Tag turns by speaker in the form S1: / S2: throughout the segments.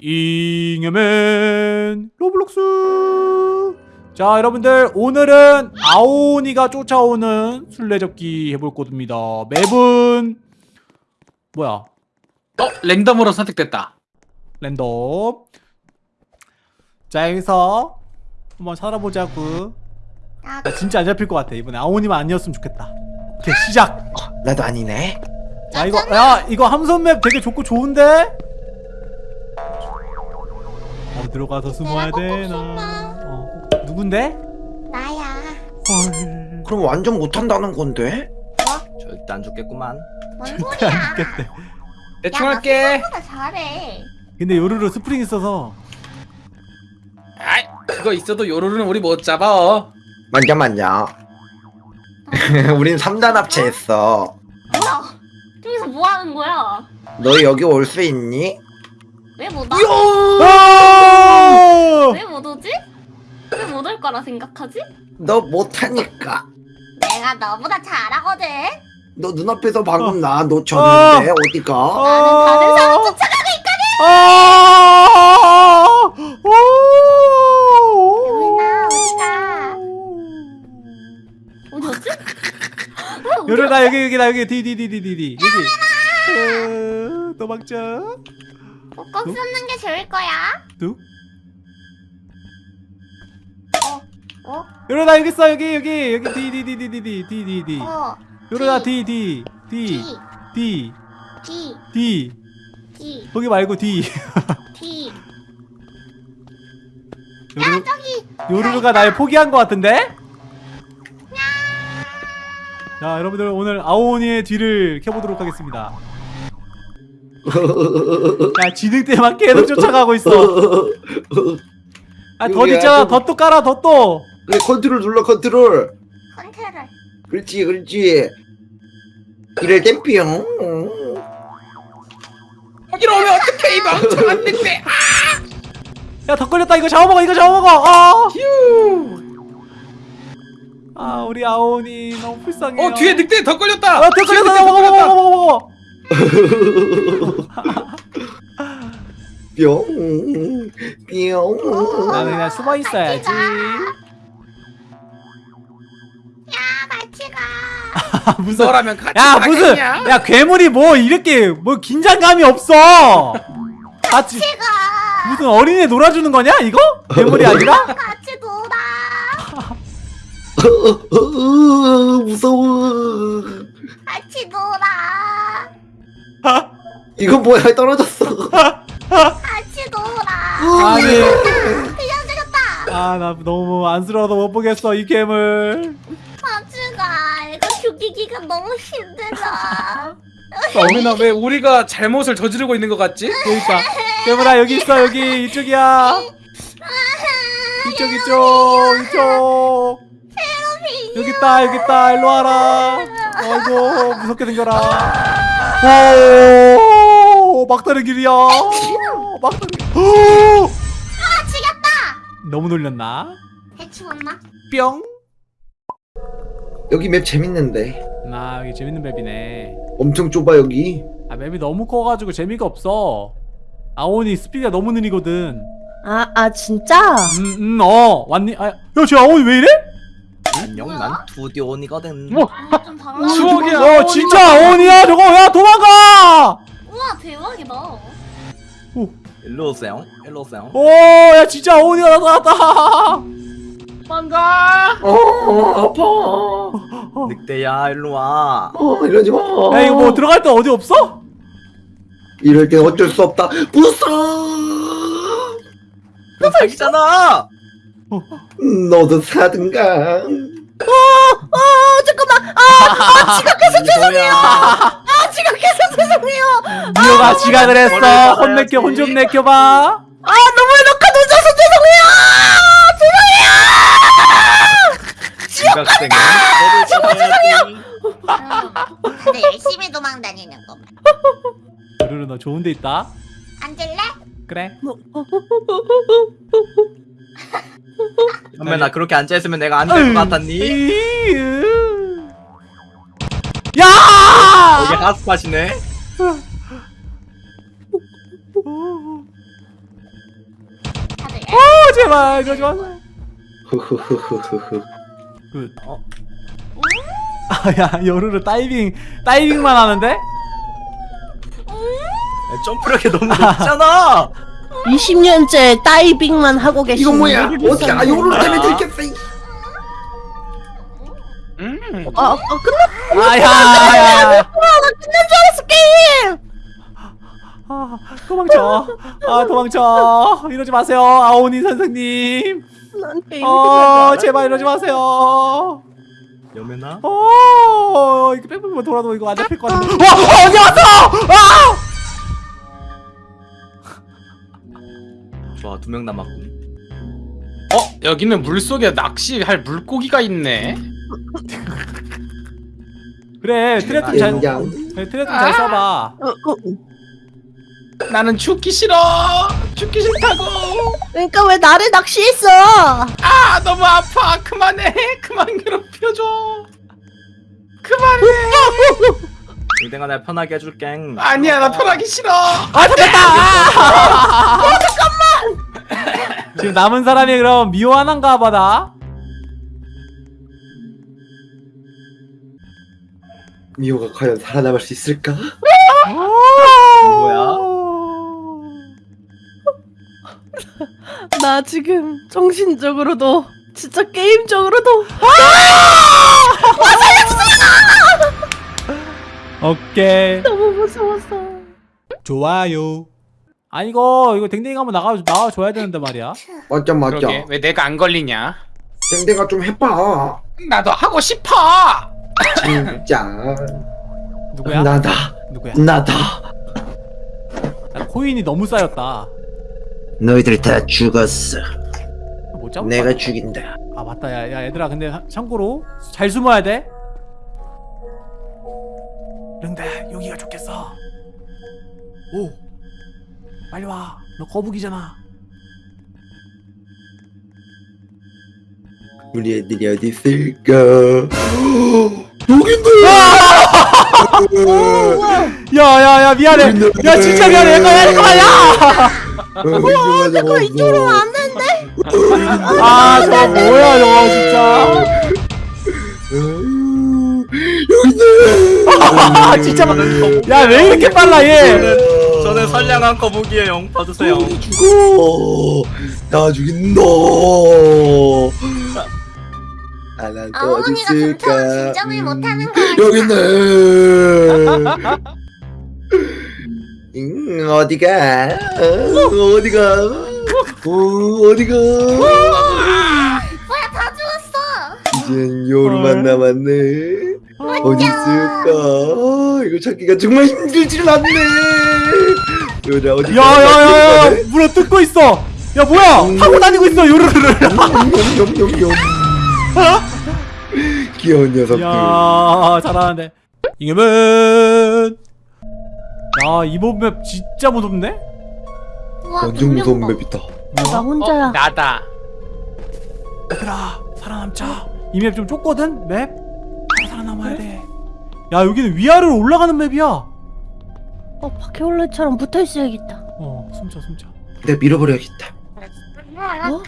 S1: 잉여맨 로블록스. 자 여러분들 오늘은 아오니가 쫓아오는 술래잡기 해볼 겁니다. 맵은 뭐야?
S2: 어? 랜덤으로 선택됐다.
S1: 랜덤. 자 여기서 한번 살아보자구 나나 진짜 안 잡힐 것 같아 이번에. 아오니만 아니었으면 좋겠다. 오케이 시작!
S3: 나도 아니네.
S1: 야 이거 야 이거 함선맵 되게 좋고 좋은데? 어 들어가서 숨어야 되나.
S4: 어
S1: 누군데
S4: 나야.
S1: 헐
S3: 그럼 완전 못한다는 건데?
S5: 절대 안 죽겠구만.
S4: 뭔
S1: 절대
S4: 소리야?
S1: 안 죽겠대
S2: 대충
S4: 야,
S2: 할게
S4: 생각보다 잘해.
S1: 근데 요루루 스프링 있어서
S2: 아이 그거 있어도 요루루는 우리 못 잡아
S3: 맞냐 맞냐. 우린 3단 합체했어.
S4: 뭐야? 저기서 뭐 하는 거야?
S3: 너 여기 올 수 있니?
S4: 왜 못 와?
S1: 아!
S4: 왜못 오지? 왜 못 올 거라 생각하지?
S3: 너 못하니까.
S4: 내가 너보다 잘하거든.
S3: 너 눈앞에서 방금 나 놓쳤는데 어디가?
S4: 나는 다른 사람 쫓아가고 있거든.
S1: 아!
S4: 요루나 어디가? 어디 갔지? 왜 어디
S1: 요루 나 여기 여기 나 여기 디디디디디디 여기 어, 도망쳐
S4: 꼭 꺾는 게 좋을 거야.
S1: 뚝?
S4: 어?
S1: 요루 나 여기 있어 여기 여기 여기 디디디디디디 디디디.
S4: 어?
S1: 요루 나 디디
S4: D
S1: 디디.
S4: D
S1: 디.
S4: D
S1: 거기 말고 디.
S4: D.
S1: 요루
S4: 저기.
S1: 요루루가 날 포기한 것 같은데? 자 여러분들 오늘 아오니의 뒤를 켜보도록 하겠습니다 야 쥐늑대만 계속 쫓아가고 있어 아 덫 있잖아 덫도 깔아 덫도
S3: 그래 컨트롤 눌러 컨트롤.
S4: 컨트롤.
S3: 그렇지 그렇지. 이럴 땐 뿅.
S2: 여기로 오면 어떡해 이 멍청한 늑대
S1: 야덧 걸렸다 이거 잡아먹어 이거 잡아먹어 아,
S2: 휴.
S1: 아 우리 아오니 너무 불쌍해요
S2: 어 뒤에 늑대 더 걸렸다
S1: 아, 덧 걸렸다 먹어. 먹어 먹어 먹어
S3: 뿅. 뿅.
S1: 나는 그냥 숨어 있어야지
S4: 야 같이 가.
S1: 무슨
S2: 너라면 같이
S1: 야 무슨
S2: 가겠냐?
S1: 야 괴물이 뭐 이렇게 뭐 긴장감이 없어 같이
S4: 가.
S1: 무슨 어린애 놀아주는 거냐 이거 괴물이 아니라
S4: 같이 놀아.
S3: 어, 무서워.
S4: 같이 놀아.
S3: 이건 뭐야 떨어졌어.
S4: 같이 놀아.
S1: 아니
S4: 그냥 죽였다.
S1: 아나 너무 안쓰러워서 못 보겠어 이 괴물
S4: 같이 가. 이거 죽이기가 너무 힘들어.
S2: 어미나 왜 우리가 잘못을 저지르고 있는 것 같지?
S1: 그러니까 괴물아 여기 있어 여기 이쪽이야 이쪽 이쪽 이쪽 여기 있다 여기 있다 일로 와라 아이고 무섭게 생겨라 오 막다른 길이야 막다른 길 오!
S4: 아 죽였다.
S1: 너무 놀렸나
S4: 대충 왔나?
S1: 뿅
S3: 여기 맵 재밌는데.
S1: 나 여기 재밌는 맵이네
S3: 엄청 좁아 여기.
S1: 아 맵이 너무 커가지고 재미가 없어 아오니 스피드가 너무 느리거든
S6: 아, 아 진짜?
S1: 음 음 어 왔니? 아 야 쟤 아오니 왜 이래?
S5: 안녕, 난 두디온이거든.
S1: 뭐?
S4: 아.
S2: 추억이야.
S1: 어 진짜 아오니야 저거 야 도망가
S4: 우와 대박이다.
S5: 일로 오세요. 일로 오세요.
S1: 오야 진짜 아오니가 나타났다
S2: 도망가
S3: 어, 어 아파.
S5: 늑대야, 일로 와.
S3: 어 이러지 마.
S1: 야 이거 뭐 들어갈 데 어디 없어?
S3: 이럴 땐 어쩔 수 없다. 부숴.
S5: 너 사기잖아.
S3: 너도 사든가.
S6: 아 잠깐만 아 지각해서 죄송해요 야아 지각해서 죄송해요
S1: 미호가 지각을 했어
S5: 머리를
S1: 혼 내켜 혼 좀. 내켜봐
S6: 아 너무 해놓고 늦어서 죄송해요
S5: 지각생은 너를 잡아야지.
S4: 다들 열심히 도망 다니는 거만.
S1: 루루 너 좋은 데 있다
S4: 앉을래?
S1: 그래
S5: 선배 나 그렇게 앉아있으면 내가 안 될 것 같았니?
S1: 이으. 야!
S5: 여기 핫스팟이네.
S1: 제발 이러지 마세요.
S3: 흐흐흐흐흐.
S1: 그 어. 아야 요루루 다이빙 다이빙만 하는데?
S5: 야, 점프력이 너무 높잖아
S6: 20년째 다이빙만 하고 계신
S3: 이거 뭐야? 어떻게 아
S6: 위해서.
S3: 요런 때문에 들켰어? 이-
S2: 음.
S6: 아, 아 끝났
S1: 아야
S6: 아, 끝난 줄 게임!
S1: 아 도망쳐. 아 도망쳐. 이러지 마세요 아오니 선생님.
S6: 난 게임
S1: 어 제발 이러지 마세요.
S5: 여매나?
S1: 어 이거 뺑뺑만 돌아도 이거 안 잡힐 것 같은데. 와 어, 언제 왔어? 아!
S5: 좋아 두 명 남았군.
S2: 어? 여기는 물 속에 낚시할 물고기가 있네.
S1: 그래 트랩 좀잘
S3: 된장.
S1: 트랩 좀잘 써봐
S6: 어, 어,
S2: 나는 죽기 싫어. 죽기 싫다고.
S6: 그러니까 왜 나를 낚시했어
S2: 아 너무 아파. 그만해. 그만 괴롭혀줘. 그만해.
S5: 내가 편하게 해줄게
S2: 아니야 나 편하기 싫어.
S1: 아 잡혔다 아! 잠깐만 지금 남은 사람이 그럼 미호 하나인가 봐다
S3: 미호가 과연 살아남을 수 있을까?
S5: 뭐야?
S6: 나 지금 정신적으로도 진짜 게임적으로도
S1: 오케이
S6: 너무 무서웠어
S1: 좋아요 아 이거 이거 댕댕이 한번 나가 나와줘야 되는데 말이야
S3: 맞자 맞자.
S2: 그러게 왜 내가 안 걸리냐?
S3: 땡땡아 좀 해봐.
S2: 나도 하고 싶어.
S3: 진짜.
S1: 누구야?
S3: 나다.
S1: 누구야?
S3: 나다.
S1: 나 코인이 너무 쌓였다
S3: 너희들 다 죽었어.
S1: 못 잡을
S3: 내가
S1: 것 같아.
S3: 죽인다.
S1: 아 맞다 야, 야 얘들아 근데 하- 참고로 잘 숨어야 돼 릉대 여기가 좋겠어 오 빨리 와너 거북이잖아
S3: 우리 애들이 어디 있을까? 여긴데.
S1: 야야야 미안해. 야 진짜 미안해. 야! 잠깐만
S3: 어, 내가
S6: 이쪽으로 안 되는데
S1: 야아 저거 뭐야 저거 진짜.
S3: 여긴데.
S1: 아 진짜 야왜 이렇게 빨라 얘?
S5: 저는 저는 선량한 거북이에요 봐주세요.
S3: 죽어. 나 죽인다. 아, 난또 어디
S4: 아오니가 금방
S3: 있을까?
S4: 진정을
S3: 음,
S4: 못하는 거 아니야?
S3: 여기 있네. 음, 어디가? 어, 어디가? 어, 어디가?
S4: 뭐야 다 죽었어
S3: 이젠 요루만 남았네. 어디 있을까? 아, 이거 찾기가 정말 힘들지는 않네. 요라 어디?
S1: 야야야야 물어 뜯고 있어 야 뭐야 타고 다니고 있어 요르르르
S3: 염염염염. 귀여운 녀석들.
S1: 야 잘하는데 이겨면 야이 맵 진짜 무섭네
S4: 우와
S3: 완전 무서운
S4: 동명보.
S3: 맵이다.
S6: 나 혼자야
S2: 어, 나다.
S1: 얘들아 살아남자 이 맵 좀 좁거든 맵 바로 살아남아야 돼야 여기는 위아래로 올라가는 맵이야
S6: 어 바퀴벌레처럼 붙어 있어야겠다
S1: 어 숨차 숨차
S3: 내가 밀어버려야겠다.
S6: 어?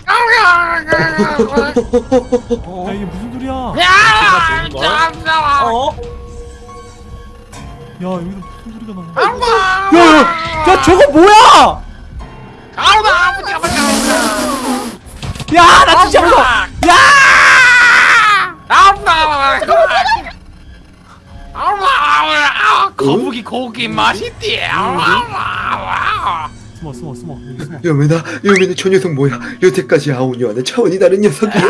S1: 야 이게 무슨 소리야? 야! 아, 잠깐만.
S5: 어? 아, 아.
S1: 야 여기서 무슨 소리가 나? 아빠! 야, 야, 야 저거 뭐야? 아빠 아버지 아버지 아버지. 야, 나 진짜 무서. 야! 아빠! 아빠! 아빠!
S2: 거북이 고기 맛있대. 아빠!
S1: 숨어 숨어 숨어 여기 숨어
S3: 여매나 여매나 저 녀석 뭐야? 여태까지 아오니와는 차원이 다른 녀석이야.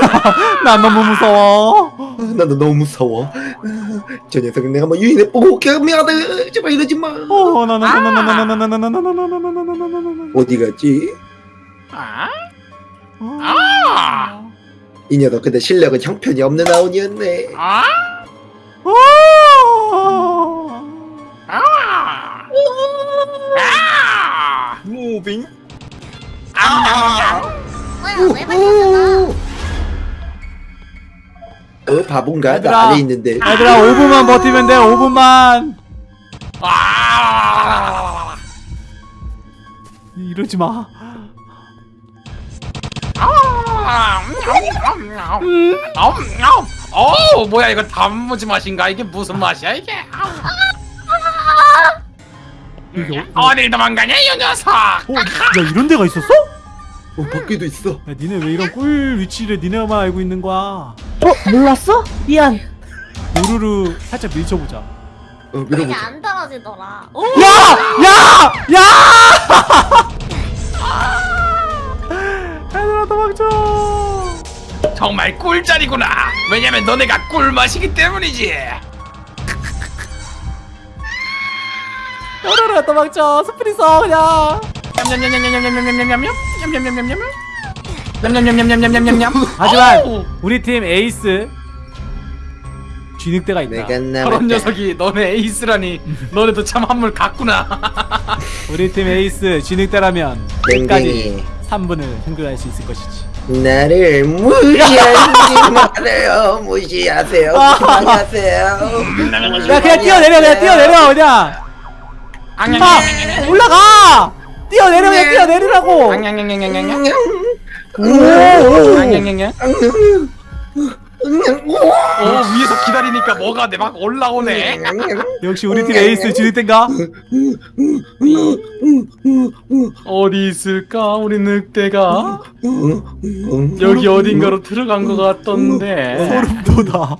S1: 난 너무 무서워
S3: 아, 나도 너무 무서워. 아, 저 녀석은 내가 뭐 유인해 보고 올게. 미안해. 제발 이러지 마.
S1: 어,
S3: 근데 실력은 형편이 없는 아오니였네.
S2: 아? 아!
S5: 무빙
S2: 아!
S4: 뭐야 왜 발렸어
S3: 어, 바본가?
S1: 얘들아.
S3: 나 안에 있는데.
S1: 얘들아 5분만 버티면 돼 5분만
S2: 아!
S1: 이러지 마
S2: 아! 어 뭐야 이거 단무지 맛인가 이게 무슨 맛이야 이게
S1: 여기 어,
S2: 어딜 도망가냐 이 녀석
S1: 어, 야 이런 데가 있었어?
S3: 어 밖에도 있어.
S1: 야 니네 왜 이런 꿀 위치를 니네만 알고 있는 거야?
S6: 어 몰랐어? 미안.
S1: 우르르 살짝 밀쳐보자.
S3: 어
S4: 이게
S3: 밀어보자.
S4: 안 떨어지더라. 오,
S1: 야! 야! 야! 얘들아 도망쳐!
S2: 정말 꿀자리구나 왜냐면 너네가 꿀맛이기 때문이지
S1: 얘들아 도망쳐! 스프리 써 그냥!
S2: 냠냠냠냠냠냠냠냠냠냠 냠냠냠냠냠 냠냠냠냠냠냠냠냠
S1: 하지만 우리 팀 에이스 쥐늑대가 있다.
S3: 내가 남았다.
S2: 저런 녀석이 너네 에이스라니 너네도 참 한물 갔구나
S1: 우리 팀 에이스 쥐늑대라면 끝까지
S3: 땡땡이
S1: 3분을 생존할 수 있을 것이지.
S3: 나를 무시하지 말아요. 무시하세요. 무시하세요.
S1: 야 그냥 뛰어내려 그냥 뛰어내려 그냥! 아! 올라가! 뛰어내려 그냥 뛰어내리라고!
S2: 어 위에서 기다리니까 뭐가 내 막 올라오네
S1: 역시 우리 팀 에이스 쥐늑대인가?
S2: 어디 있을까 우리 늑대가 여기 어딘가로 들어간 것 같던데
S1: 소름 돋아.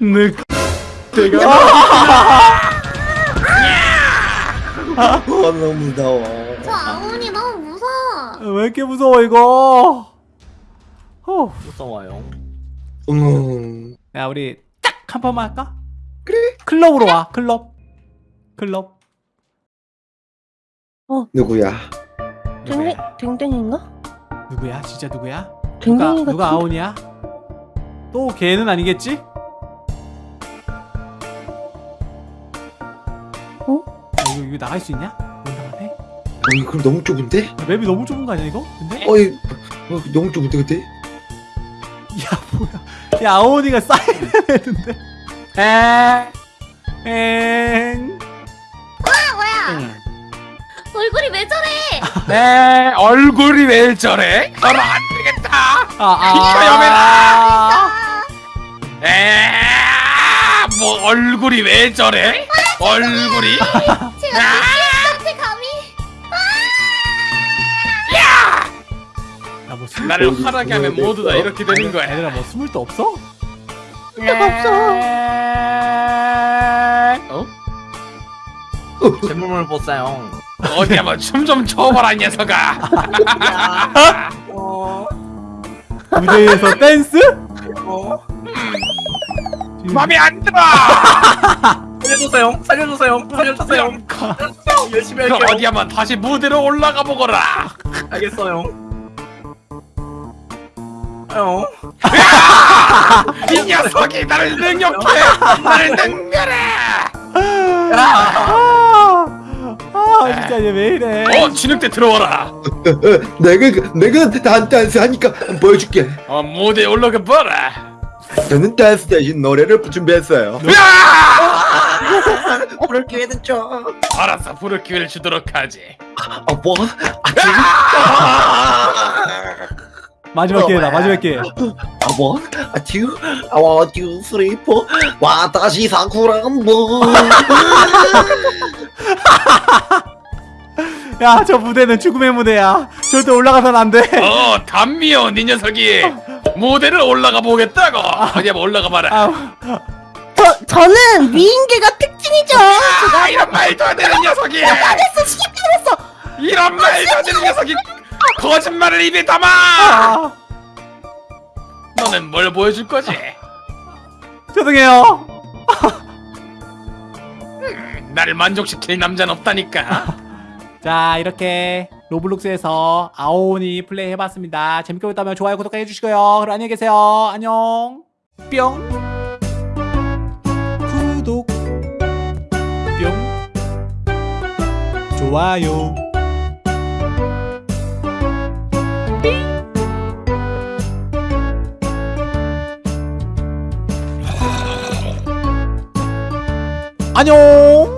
S2: 늑대가
S3: 어, 너무 무서워.
S4: 저 아운이 너무 무서워.
S1: 왜 이렇게 무서워 이거? 후.
S5: 무서워요.
S3: 음.
S1: 야 우리 딱 한 번만 할까? 그래. 클럽으로 와 클럽. 클럽.
S3: 누구야?
S6: 댕댕 댕댕인가?
S1: 누구야? 진짜 누구야? 누가
S6: 댕댕이 같은.
S1: 누가 아온이야? 또 걔는 아니겠지?
S6: 어?
S1: 야, 이거 이거 나갈 수 있냐? 못 나가네.
S3: 어, 그럼 너무 좁은데?
S1: 야, 맵이 너무 좁은 거 아니야 이거? 근데?
S3: 어이, 어, 너무 좁은데 근데?
S1: 야 뭐야? 야 아온이가 사이렌했는데. 엥.
S4: 아 뭐야? 얼굴이 왜 저래?
S2: 에 얼굴이 왜 저래? 너는 안 되겠다
S1: 아 아.
S2: 비켜, 에뭐 얼굴이 왜 저래? 얼굴이
S4: 제가 귀여한테 감히?
S1: 야뭐 숨을
S2: 나를 화나게 하면 모두 다 이렇게 되는 거야
S1: 얘들아 뭐 숨을 데 없어?
S6: 없어.
S2: 어?
S5: 재물물 보싸요.
S2: 어디 한번 춤좀 춰봐라 이 녀석아
S1: 무대에서 댄스?
S2: 맘에 안 들어
S5: 살려주세요. 살려주세요. 살려주세요. 열심히 할게요.
S2: 어디 한번 다시 무대로 올라가 보거라
S5: 알겠어요. 어.
S2: 이 녀석이 나를 능욕해 나를 능멸해
S1: 아, 아 진짜 얘 왜 이래?
S2: 어 진흙대 들어와라
S3: 내가 내가 단 댄스 하니까 보여줄게.
S2: 어 무대에 올라가 봐라
S3: 저는 댄스 대신 노래를 준비했어요.
S2: 으아!
S5: 그럴 기회는 줘.
S2: 알았어 부를 기회를 주도록 하지
S3: 아 뭐?
S1: 마지막 기회다 마지막 기회.
S3: 아 뭐? 아아 one, two, three, four. 와다시 사쿠란보.
S1: 야저 무대는 죽음의 무대야. 절대 올라가선 안 돼.
S2: 어 담미요 네 녀석이 무대를 올라가 보겠다고 어디 한번 올라가 봐라
S1: 아,
S6: 저 저는 미인계가 특징이죠.
S2: 아 이런 말도 안 되는 녀석이
S6: 됐어 시켰다 그랬어.
S2: 이런 말도 안 되는 녀석이 거짓말을 입에 담아
S1: 아
S2: 너는 뭘 보여줄 거지
S1: 죄송해요.
S2: 나를 만족시킬 남자는 없다니까
S1: 자 이렇게 로블록스에서 아오니 플레이 해봤습니다. 재밌게 보셨다면 좋아요 구독 해 주시고요. 그럼 안녕히 계세요. 안녕. 뿅. 좋아요. 안녕.